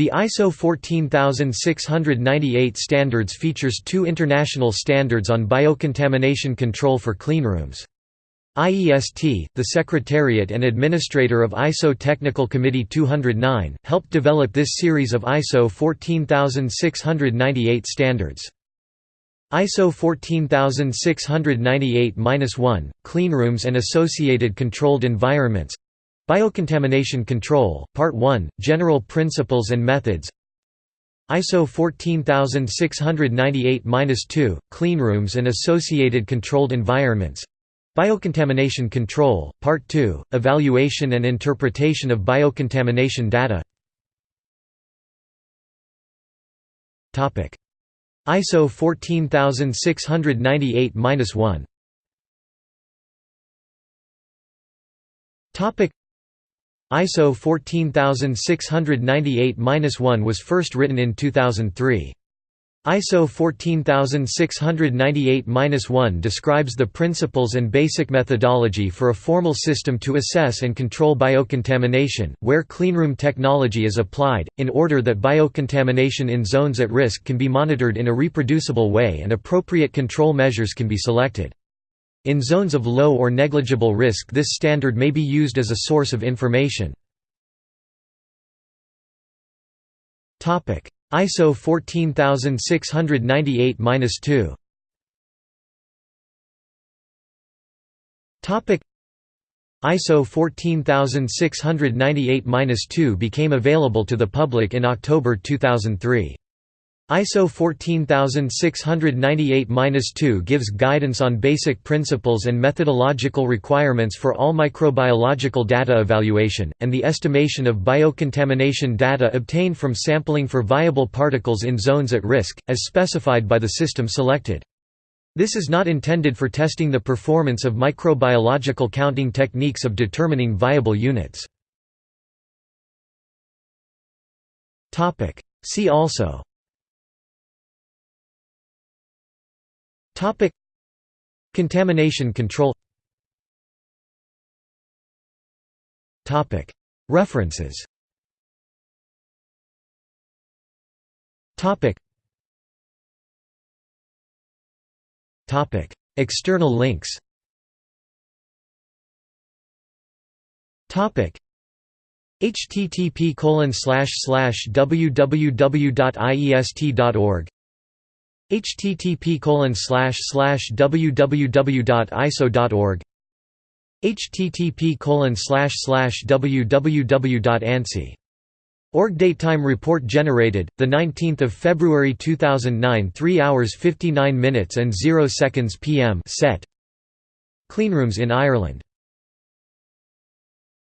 The ISO 14698 standards features two international standards on biocontamination control for cleanrooms. IEST, the Secretariat and Administrator of ISO Technical Committee 209, helped develop this series of ISO 14698 standards. ISO 14698-1, Cleanrooms and Associated Controlled Environments Biocontamination Control, Part 1, General Principles and Methods. ISO 14698-2, Cleanrooms and Associated Controlled Environments. Biocontamination Control, Part 2, Evaluation and Interpretation of Biocontamination Data. ISO 14698-1 ISO 14698-1 was first written in 2003. ISO 14698-1 describes the principles and basic methodology for a formal system to assess and control biocontamination, where cleanroom technology is applied, in order that biocontamination in zones at risk can be monitored in a reproducible way and appropriate control measures can be selected. In zones of low or negligible risk this standard may be used as a source of information. ISO 14698-2 ISO 14698-2 became available to the public in October 2003. ISO 14698-2 gives guidance on basic principles and methodological requirements for all microbiological data evaluation, and the estimation of biocontamination data obtained from sampling for viable particles in zones at risk, as specified by the system selected. This is not intended for testing the performance of microbiological counting techniques of determining viable units. See also Topic. Contamination control. Topic. References. Topic. Topic. External links. Topic. Http www.iest.org http colon slash slash www.iso.org http colon slash slash Org datetime report generated the 19th of February 2009 3 hours 59 minutes and 0 seconds PM set. Cleanrooms in Ireland